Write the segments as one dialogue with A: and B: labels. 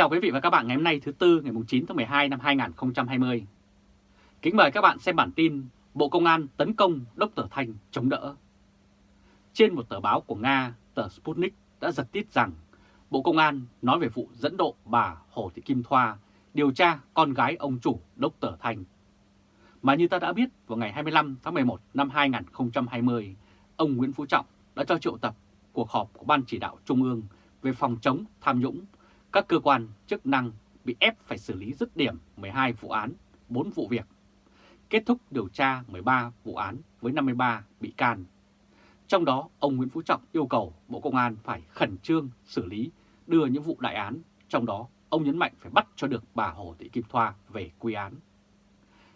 A: chào quý vị và các bạn ngày hôm nay thứ Tư ngày 9 tháng 12 năm 2020. Kính mời các bạn xem bản tin Bộ Công an tấn công Đốc Tờ Thanh chống đỡ. Trên một tờ báo của Nga, tờ Sputnik đã giật tít rằng Bộ Công an nói về vụ dẫn độ bà Hồ Thị Kim Thoa điều tra con gái ông chủ Đốc Tờ Thanh. Mà như ta đã biết, vào ngày 25 tháng 11 năm 2020, ông Nguyễn Phú Trọng đã cho triệu tập cuộc họp của Ban Chỉ đạo Trung ương về phòng chống tham nhũng. Các cơ quan chức năng bị ép phải xử lý dứt điểm 12 vụ án, 4 vụ việc. Kết thúc điều tra 13 vụ án với 53 bị can. Trong đó, ông Nguyễn Phú Trọng yêu cầu Bộ Công an phải khẩn trương xử lý đưa những vụ đại án, trong đó ông nhấn mạnh phải bắt cho được bà Hồ Thị Kim Thoa về quy án.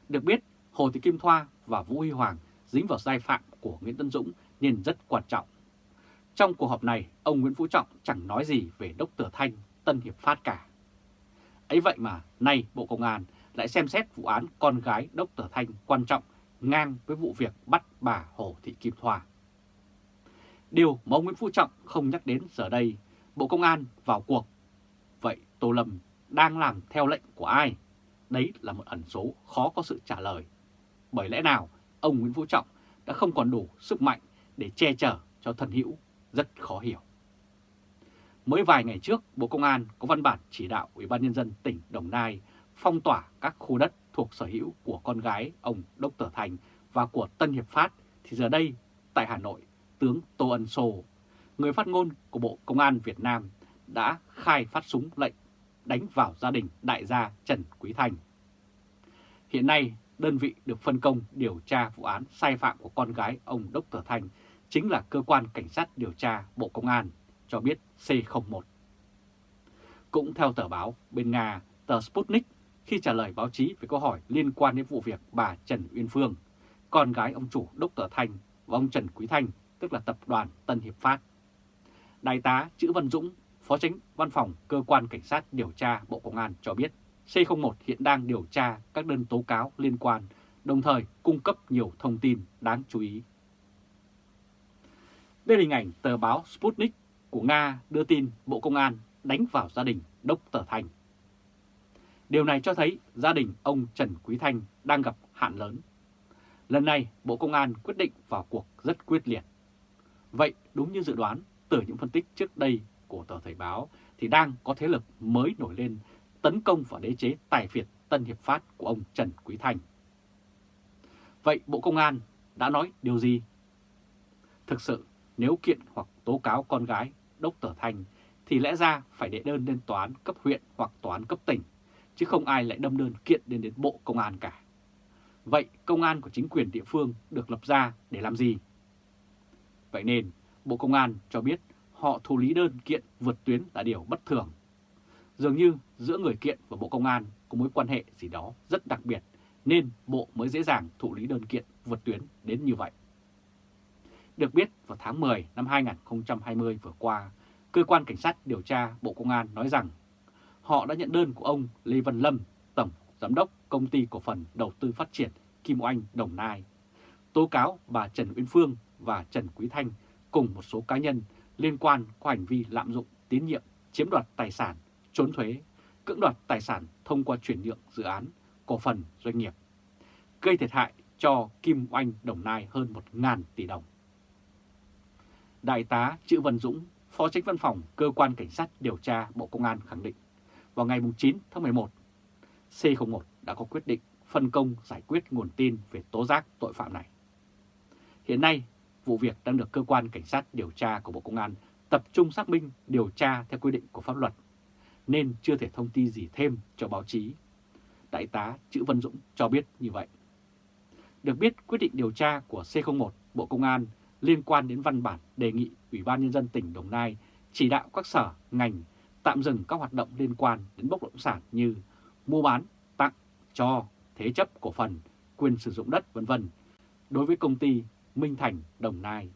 A: Được biết, Hồ Thị Kim Thoa và Vũ Huy Hoàng dính vào sai phạm của Nguyễn Tân Dũng nên rất quan trọng. Trong cuộc họp này, ông Nguyễn Phú Trọng chẳng nói gì về Đốc Tử Thanh, Tân Hiệp Phát cả. Ấy vậy mà nay Bộ Công an lại xem xét vụ án con gái Đốc tờ Thanh quan trọng ngang với vụ việc bắt bà Hồ Thị Kim Thoa. Điều mà ông Nguyễn Phú Trọng không nhắc đến giờ đây, Bộ Công an vào cuộc. Vậy Tô Lâm đang làm theo lệnh của ai? Đấy là một ẩn số khó có sự trả lời. Bởi lẽ nào ông Nguyễn Phú Trọng đã không còn đủ sức mạnh để che chở cho thần hữu rất khó hiểu. Mới vài ngày trước, Bộ Công an có văn bản chỉ đạo Ủy ban Nhân dân tỉnh Đồng Nai phong tỏa các khu đất thuộc sở hữu của con gái ông Đốc Tở Thành và của Tân Hiệp Phát, thì giờ đây tại Hà Nội, tướng Tô Ân Sô, người phát ngôn của Bộ Công an Việt Nam đã khai phát súng lệnh đánh vào gia đình đại gia Trần Quý Thành. Hiện nay, đơn vị được phân công điều tra vụ án sai phạm của con gái ông Đốc Tở Thành chính là Cơ quan Cảnh sát điều tra Bộ Công an, cho biết C01. Cũng theo tờ báo bên Nga, tờ Sputnik, khi trả lời báo chí về câu hỏi liên quan đến vụ việc bà Trần Uyên Phương, con gái ông chủ Đốc tờ Thanh và ông Trần Quý Thanh, tức là tập đoàn Tân Hiệp Phát. Đại tá Chữ Văn Dũng, Phó Tránh Văn phòng Cơ quan Cảnh sát điều tra Bộ Công an cho biết C01 hiện đang điều tra các đơn tố cáo liên quan, đồng thời cung cấp nhiều thông tin đáng chú ý. Đây là hình ảnh tờ báo Sputnik của Nga đưa tin Bộ Công an đánh vào gia đình Đốc Tờ Thành. Điều này cho thấy gia đình ông Trần Quý Thanh đang gặp hạn lớn. Lần này, Bộ Công an quyết định vào cuộc rất quyết liệt. Vậy đúng như dự đoán, từ những phân tích trước đây của tờ Thời báo thì đang có thế lực mới nổi lên tấn công vào đế chế tài phiệt Tân Hiệp Phát của ông Trần Quý Thanh. Vậy Bộ Công an đã nói điều gì? Thực sự, nếu kiện hoặc tố cáo con gái Đốc Tờ Thanh thì lẽ ra phải đệ đơn lên tòa án cấp huyện hoặc tòa án cấp tỉnh, chứ không ai lại đâm đơn kiện đến đến Bộ Công an cả. Vậy công an của chính quyền địa phương được lập ra để làm gì? Vậy nên Bộ Công an cho biết họ thụ lý đơn kiện vượt tuyến là điều bất thường. Dường như giữa người kiện và Bộ Công an có mối quan hệ gì đó rất đặc biệt nên Bộ mới dễ dàng thụ lý đơn kiện vượt tuyến đến như vậy. Được biết, vào tháng 10 năm 2020 vừa qua, Cơ quan Cảnh sát điều tra Bộ Công an nói rằng họ đã nhận đơn của ông Lê Văn Lâm, Tổng Giám đốc Công ty Cổ phần Đầu tư Phát triển Kim Oanh Đồng Nai, tố cáo bà Trần Uyên Phương và Trần Quý Thanh cùng một số cá nhân liên quan có hành vi lạm dụng tín nhiệm, chiếm đoạt tài sản, trốn thuế, cưỡng đoạt tài sản thông qua chuyển nhượng dự án, cổ phần doanh nghiệp, gây thiệt hại cho Kim Oanh Đồng Nai hơn 1.000 tỷ đồng. Đại tá Chữ Văn Dũng, Phó Tránh Văn phòng Cơ quan Cảnh sát điều tra Bộ Công an khẳng định vào ngày 9 tháng 11, C01 đã có quyết định phân công giải quyết nguồn tin về tố giác tội phạm này. Hiện nay, vụ việc đang được Cơ quan Cảnh sát điều tra của Bộ Công an tập trung xác minh điều tra theo quy định của pháp luật, nên chưa thể thông tin gì thêm cho báo chí. Đại tá Chữ Văn Dũng cho biết như vậy. Được biết, quyết định điều tra của C01 Bộ Công an liên quan đến văn bản đề nghị Ủy ban Nhân dân tỉnh Đồng Nai chỉ đạo các sở, ngành tạm dừng các hoạt động liên quan đến bất động sản như mua bán, tặng, cho, thế chấp cổ phần, quyền sử dụng đất vân vân đối với công ty Minh Thành Đồng Nai.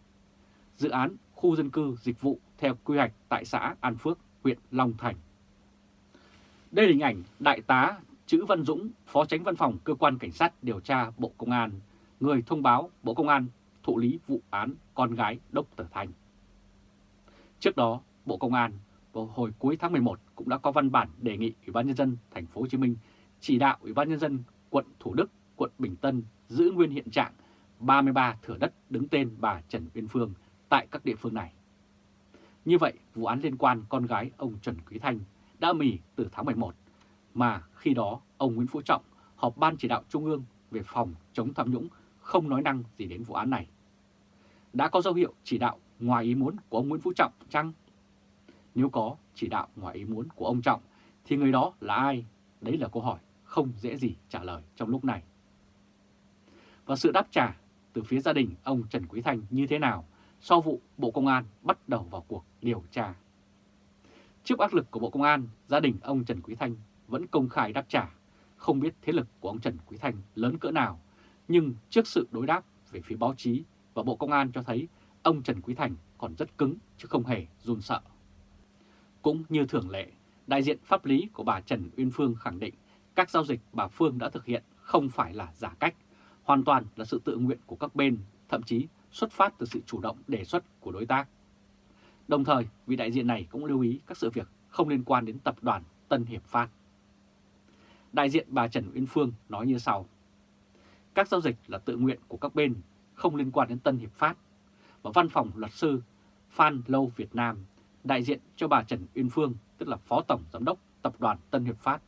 A: Dự án khu dân cư dịch vụ theo quy hoạch tại xã An Phước, huyện Long Thành. Đây là hình ảnh Đại tá Chữ Văn Dũng, Phó Tránh Văn phòng Cơ quan Cảnh sát điều tra Bộ Công an, người thông báo Bộ Công an thụ lý vụ án con gái Đốc Tử Thanh. Trước đó, Bộ Công an vào hồi cuối tháng 11 cũng đã có văn bản đề nghị Ủy ban nhân dân thành phố Hồ Chí Minh chỉ đạo Ủy ban nhân dân quận Thủ Đức, quận Bình Tân giữ nguyên hiện trạng 33 thửa đất đứng tên bà Trần Uyên Phương tại các địa phương này. Như vậy, vụ án liên quan con gái ông Trần Quý Thanh đã mỉ từ tháng 11, mà khi đó ông Nguyễn Phú Trọng họp Ban chỉ đạo Trung ương về phòng chống tham nhũng không nói năng gì đến vụ án này. Đã có dấu hiệu chỉ đạo ngoài ý muốn của ông Nguyễn Phú Trọng chăng? Nếu có chỉ đạo ngoài ý muốn của ông Trọng thì người đó là ai? Đấy là câu hỏi không dễ gì trả lời trong lúc này. Và sự đáp trả từ phía gia đình ông Trần Quý Thanh như thế nào sau vụ Bộ Công an bắt đầu vào cuộc điều tra. Trước áp lực của Bộ Công an, gia đình ông Trần Quý Thanh vẫn công khai đáp trả, không biết thế lực của ông Trần Quý Thanh lớn cỡ nào, nhưng trước sự đối đáp về phía báo chí và Bộ Công an cho thấy ông Trần Quý Thành còn rất cứng chứ không hề run sợ. Cũng như thường lệ, đại diện pháp lý của bà Trần Uyên Phương khẳng định các giao dịch bà Phương đã thực hiện không phải là giả cách, hoàn toàn là sự tự nguyện của các bên, thậm chí xuất phát từ sự chủ động đề xuất của đối tác. Đồng thời, vị đại diện này cũng lưu ý các sự việc không liên quan đến tập đoàn Tân Hiệp Phát. Đại diện bà Trần Uyên Phương nói như sau. Các giao dịch là tự nguyện của các bên, không liên quan đến Tân Hiệp Phát. Và văn phòng luật sư Phan Lâu Việt Nam, đại diện cho bà Trần Uyên Phương, tức là Phó Tổng Giám đốc Tập đoàn Tân Hiệp Phát,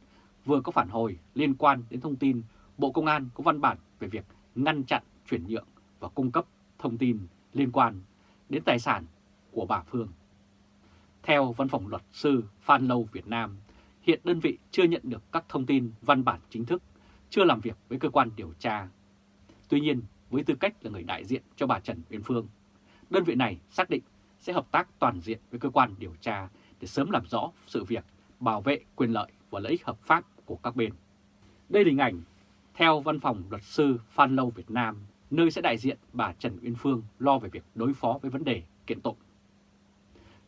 A: vừa có phản hồi liên quan đến thông tin Bộ Công an có văn bản về việc ngăn chặn, chuyển nhượng và cung cấp thông tin liên quan đến tài sản của bà Phương. Theo Văn phòng Luật sư Phan Lâu Việt Nam, hiện đơn vị chưa nhận được các thông tin văn bản chính thức, chưa làm việc với cơ quan điều tra. Tuy nhiên, với tư cách là người đại diện cho bà Trần Uyên Phương, đơn vị này xác định sẽ hợp tác toàn diện với cơ quan điều tra để sớm làm rõ sự việc, bảo vệ quyền lợi và lợi ích hợp pháp của các bên. Đây là hình ảnh theo Văn phòng Luật sư Phan Lâu Việt Nam, nơi sẽ đại diện bà Trần Uyên Phương lo về việc đối phó với vấn đề kiện tụng.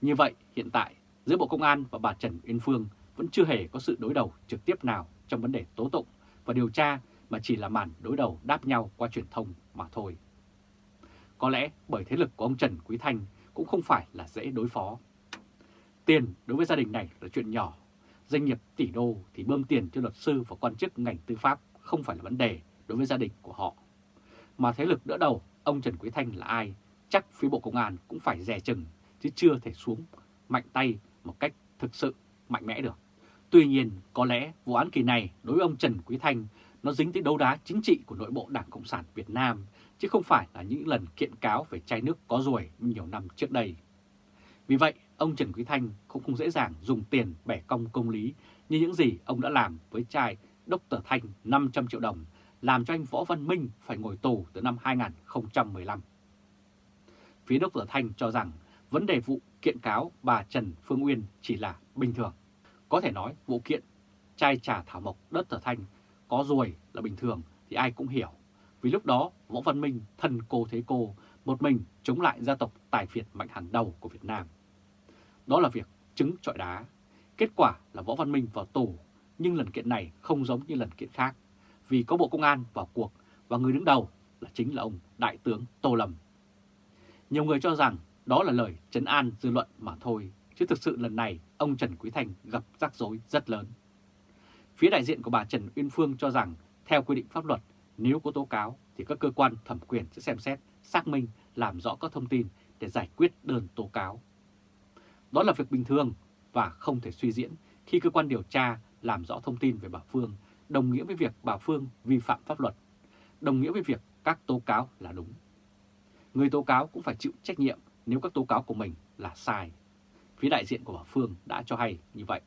A: Như vậy, hiện tại, giữa Bộ Công an và bà Trần Uyên Phương vẫn chưa hề có sự đối đầu trực tiếp nào trong vấn đề tố tụng và điều tra mà chỉ là màn đối đầu đáp nhau qua truyền thông mà thôi. Có lẽ bởi thế lực của ông Trần Quý Thanh cũng không phải là dễ đối phó. Tiền đối với gia đình này là chuyện nhỏ, doanh nghiệp tỷ đô thì bơm tiền cho luật sư và quan chức ngành tư pháp không phải là vấn đề đối với gia đình của họ. Mà thế lực đỡ đầu ông Trần Quý Thanh là ai, chắc phía Bộ Công an cũng phải dè chừng chứ chưa thể xuống mạnh tay một cách thực sự mạnh mẽ được. Tuy nhiên, có lẽ vụ án kỳ này đối với ông Trần Quý Thanh nó dính tới đấu đá chính trị của nội bộ Đảng Cộng sản Việt Nam, chứ không phải là những lần kiện cáo về chai nước có ruồi nhiều năm trước đây. Vì vậy, ông Trần Quý Thanh cũng không dễ dàng dùng tiền bẻ cong công lý như những gì ông đã làm với trai Dr. Thanh 500 triệu đồng, làm cho anh Võ Văn Minh phải ngồi tù từ năm 2015. Phía Dr. Thanh cho rằng vấn đề vụ kiện cáo bà Trần Phương Uyên chỉ là bình thường. Có thể nói vụ kiện trai trà thảo mộc Dr. Thanh có ruồi là bình thường thì ai cũng hiểu. Vì lúc đó Võ Văn Minh thân cô thế cô, một mình chống lại gia tộc tài phiệt mạnh hàng đầu của Việt Nam. Đó là việc trứng trọi đá. Kết quả là Võ Văn Minh vào tù, nhưng lần kiện này không giống như lần kiện khác, vì có Bộ Công an vào cuộc và người đứng đầu là chính là ông Đại tướng Tô Lâm. Nhiều người cho rằng đó là lời trấn an dư luận mà thôi, chứ thực sự lần này ông Trần Quý Thành gặp rắc rối rất lớn. Phía đại diện của bà Trần Uyên Phương cho rằng theo quy định pháp luật, nếu có tố cáo thì các cơ quan thẩm quyền sẽ xem xét, xác minh, làm rõ các thông tin để giải quyết đơn tố cáo. Đó là việc bình thường và không thể suy diễn khi cơ quan điều tra làm rõ thông tin về bà Phương, đồng nghĩa với việc bà Phương vi phạm pháp luật, đồng nghĩa với việc các tố cáo là đúng. Người tố cáo cũng phải chịu trách nhiệm nếu các tố cáo của mình là sai. Phía đại diện của bà Phương đã cho hay như vậy.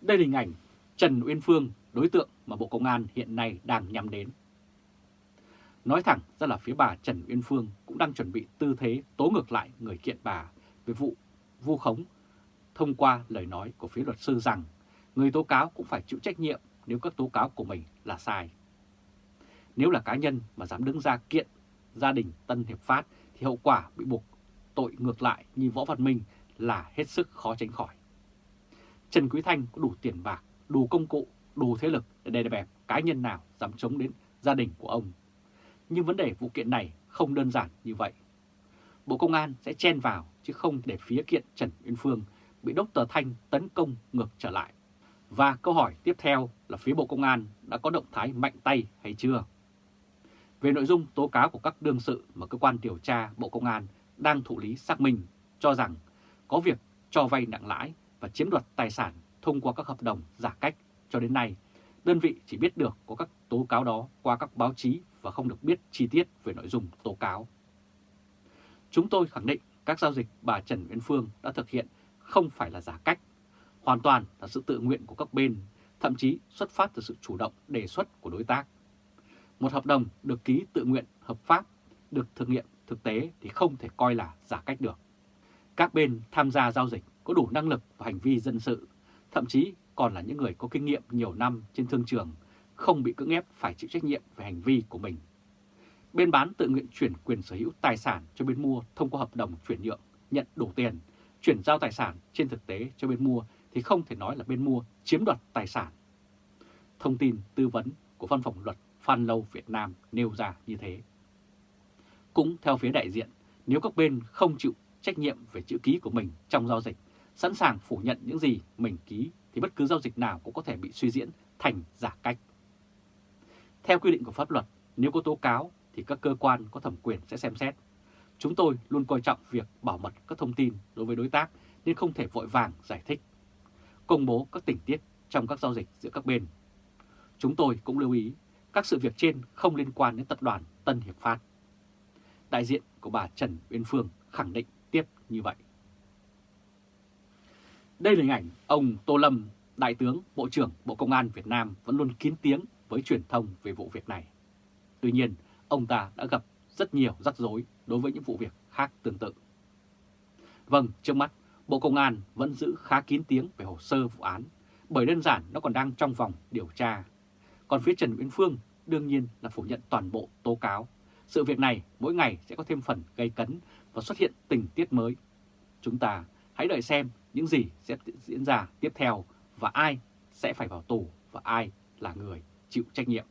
A: Đây là hình ảnh Trần Uyên Phương, đối tượng mà Bộ Công an hiện nay đang nhắm đến. Nói thẳng ra là phía bà Trần Uyên Phương cũng đang chuẩn bị tư thế tố ngược lại người kiện bà về vụ vu khống thông qua lời nói của phía luật sư rằng người tố cáo cũng phải chịu trách nhiệm nếu các tố cáo của mình là sai. Nếu là cá nhân mà dám đứng ra kiện gia đình Tân Hiệp Phát thì hậu quả bị buộc tội ngược lại như Võ Văn Minh là hết sức khó tránh khỏi. Trần Quý Thanh có đủ tiền bạc, đủ công cụ, đủ thế lực để đè bẹp cá nhân nào dám chống đến gia đình của ông. Nhưng vấn đề vụ kiện này không đơn giản như vậy. Bộ Công an sẽ chen vào chứ không để phía kiện Trần Uyên Phương bị Dr. Thanh tấn công ngược trở lại. Và câu hỏi tiếp theo là phía Bộ Công an đã có động thái mạnh tay hay chưa? Về nội dung tố cáo của các đương sự mà cơ quan điều tra Bộ Công an đang thụ lý xác minh cho rằng có việc cho vay nặng lãi và chiếm đoạt tài sản thông qua các hợp đồng giả cách cho đến nay, đơn vị chỉ biết được có các tố cáo đó qua các báo chí và không được biết chi tiết về nội dung tố cáo. Chúng tôi khẳng định các giao dịch bà Trần Uyên Phương đã thực hiện không phải là giả cách, hoàn toàn là sự tự nguyện của các bên, thậm chí xuất phát từ sự chủ động đề xuất của đối tác. Một hợp đồng được ký tự nguyện hợp pháp, được thực nghiệm thực tế thì không thể coi là giả cách được. Các bên tham gia giao dịch có đủ năng lực và hành vi dân sự, thậm chí còn là những người có kinh nghiệm nhiều năm trên thương trường, không bị cưỡng ép phải chịu trách nhiệm về hành vi của mình. Bên bán tự nguyện chuyển quyền sở hữu tài sản cho bên mua thông qua hợp đồng chuyển nhượng, nhận đủ tiền, chuyển giao tài sản trên thực tế cho bên mua thì không thể nói là bên mua chiếm đoạt tài sản. Thông tin tư vấn của văn phòng luật Phan Lâu Việt Nam nêu ra như thế. Cũng theo phía đại diện, nếu các bên không chịu trách nhiệm về chữ ký của mình trong giao dịch, sẵn sàng phủ nhận những gì mình ký thì bất cứ giao dịch nào cũng có thể bị suy diễn thành giả cách. Theo quy định của pháp luật, nếu có tố cáo thì các cơ quan có thẩm quyền sẽ xem xét. Chúng tôi luôn coi trọng việc bảo mật các thông tin đối với đối tác nên không thể vội vàng giải thích, công bố các tình tiết trong các giao dịch giữa các bên. Chúng tôi cũng lưu ý các sự việc trên không liên quan đến tập đoàn Tân Hiệp Phát. Đại diện của bà Trần Uyên Phương khẳng định tiếp như vậy. Đây là hình ảnh ông Tô Lâm, Đại tướng Bộ trưởng Bộ Công an Việt Nam vẫn luôn kín tiếng với truyền thông về vụ việc này. Tuy nhiên, ông ta đã gặp rất nhiều rắc rối đối với những vụ việc khác tương tự. Vâng, trước mắt, Bộ Công an vẫn giữ khá kín tiếng về hồ sơ vụ án, bởi đơn giản nó còn đang trong vòng điều tra. Còn phía Trần Nguyễn Phương đương nhiên là phủ nhận toàn bộ tố cáo. Sự việc này mỗi ngày sẽ có thêm phần gây cấn và xuất hiện tình tiết mới. Chúng ta hãy đợi xem những gì sẽ diễn ra tiếp theo và ai sẽ phải vào tù và ai là người chịu trách nhiệm.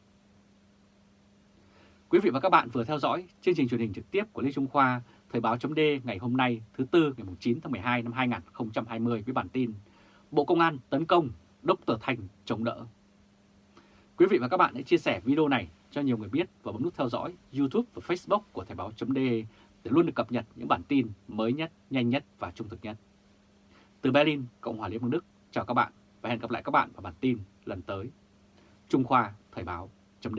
A: Quý vị và các bạn vừa theo dõi chương trình truyền hình trực tiếp của Lê Trung Khoa, Thời báo chấm ngày hôm nay thứ Tư ngày 9 tháng 12 năm 2020 với bản tin Bộ Công an tấn công, đốc tờ Thành chống đỡ. Quý vị và các bạn hãy chia sẻ video này cho nhiều người biết và bấm nút theo dõi YouTube và Facebook của Thời báo chấm để luôn được cập nhật những bản tin mới nhất, nhanh nhất và trung thực nhất. Từ Berlin, Cộng hòa Liên bang Đức, chào các bạn và hẹn gặp lại các bạn vào bản tin lần tới. Trung Khoa Thời báo chấm